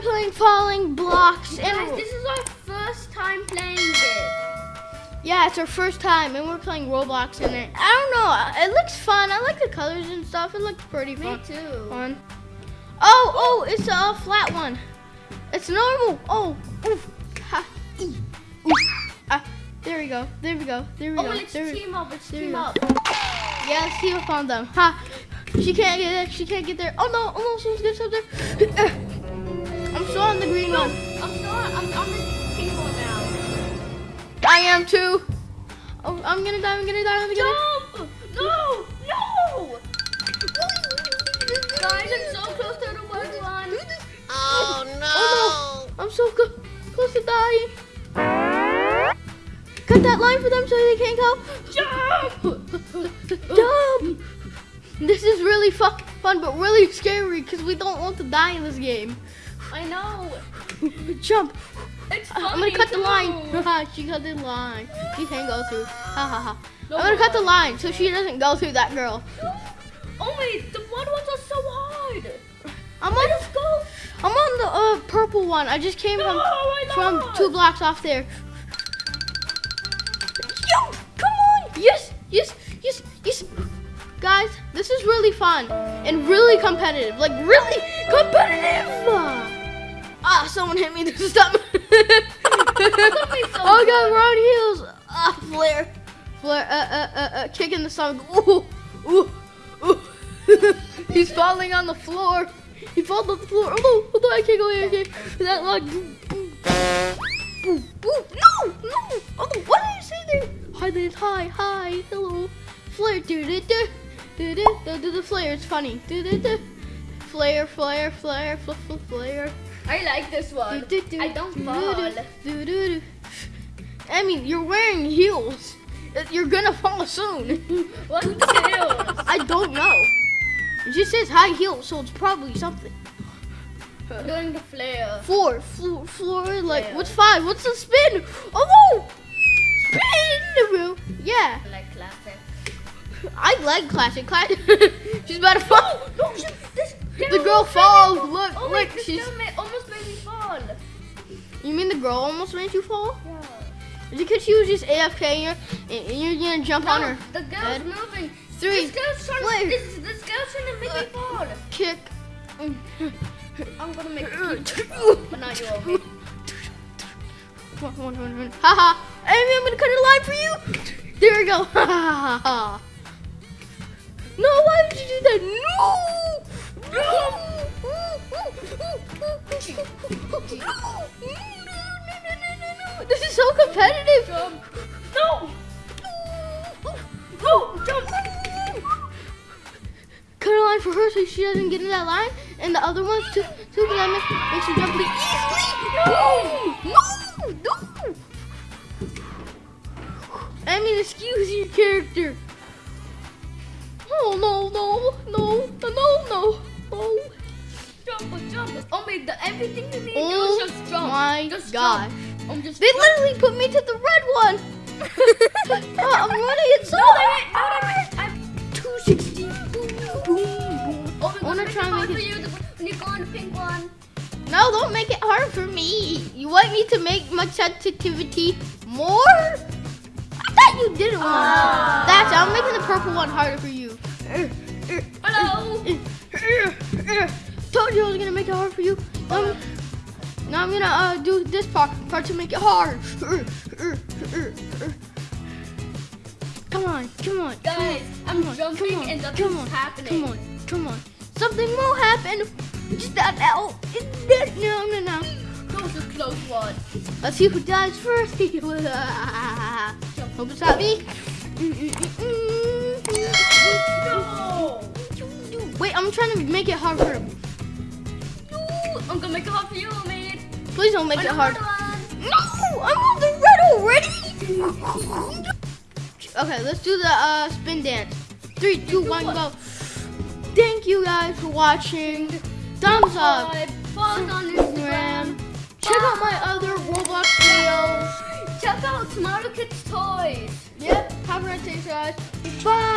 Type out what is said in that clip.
playing Falling Blocks. And Guys, this is our first time playing it. yeah, it's our first time, and we're playing Roblox in it. I don't know. It looks fun. I like the colors and stuff. It looks pretty Me fun. too. Fun. Oh, oh, it's a flat one. It's normal. Oh, oof, ha, ee, oof, ah. There we go. There we go. There we Oh, go. let's there we- team up. Let's team up. Yeah, let's on them. Ha! She can't get there. She can't get there. Oh no! Oh no! Someone's gonna stop there. I'm still on the green No, one. I'm still on, I'm on the pink one now. I am too. Oh, I'm gonna die. I'm gonna die. I'm gonna die. Jump! No! No! Guys, I'm so close to the white one. Oh, oh no! I'm so close, close to dying. Cut that line for them so they can't go. Jump! Jump! This is really fuck fun, but really scary because we don't want to die in this game. I know. Jump! It's I'm gonna cut the line. She cut the line. She can't go through. Ha ha ha. No I'm gonna cut the line so she doesn't go through that girl. Oh wait, the blood ones are so hard. I'm on. us go. I'm on the uh, purple one. I just came No, from from two blocks off there. Yo, come on! Yes, yes, yes, yes. Guys, this is really fun and really competitive. Like really competitive. Ah, someone hit me. This is stop. oh god, we're on heels. Ah, flare, flare. Uh, uh, uh, uh, kick in the stomach. Ooh, ooh, ooh. He's falling on the floor. He falls on the floor. Oh no, oh no, I can't go here. Okay, that like. Boom, boom, boom, boom. No, no. Oh no, what did I say there? Hi, there. Hi, hi, hello. Flare, do do do. Do do do do the flare. It's funny. Do do do. Flare, flare, flare, fl fl flare. I like this one. Do, do, do, I don't do, fall. I mean, you're wearing heels. Uh, You're gonna fall soon. What tails? I don't know. It just says high heels, so it's probably something. Doing the flare. Four, floor, floor, like, what's five? What's the spin? Oh no! Spin! Yeah, I like classic. I like classic. Classic. she's about to fall. No, she, this The girl falls. Look, Oh look, wait, she's. girl You mean the girl almost made you fall? Yeah. Is it because she was just AFK and you're, you're gonna jump on her? the girl's head. moving. Three, This girl's trying this, this girl's trying to make me fall. kick. I'm gonna make you fall, but now you're okay. One, one, one, one. Ha ha! Amy, I'm gonna cut a line for you. There we go. Ha ha ha ha. No, why would you do that? No! No! This is so competitive. Jump. No. No, jump. Cut a line for her so she doesn't get in that line, and the other ones too, too because that makes, her jump really easily. No! No! No. I mean, excuse your character. Oh no no no no no no! Oh Jump, jump. Oh my, the everything you need to Oh do is just jump. my just gosh. Jump. They literally put me to the red one. oh, I'm running it so No, they didn't. No, hard. they didn't. I'm 260. Boom, boom, boom. Oh, we're wanna gonna try and make it you. When you go on the pink one. No, don't make it hard for me. You want me to make my sensitivity more? I thought you didn't want to. That's I'm making the purple one harder for you. Hello. Told you I was gonna make it hard for you. Um, now I'm gonna uh, do this part, part to make it hard. Come on, come on, Guys, I'm come on, jumping come on, and nothing's come on, happening. Come on, come on. Something will happen. Just that now. No, no, no. That was a close one. Let's see who dies first. Hope it's not me. No. Wait, I'm trying to make it hard for him. I'm gonna make it hard for you, mate. Please don't make it hard. No, I'm on the red already. okay, let's do the uh, spin dance. Three, two, one, go. Thank you guys for watching. Thumbs up. Follow us on Instagram. Check out my other Roblox videos. Check out Smarter Kids Toys. Yep, have a nice day, guys. Bye.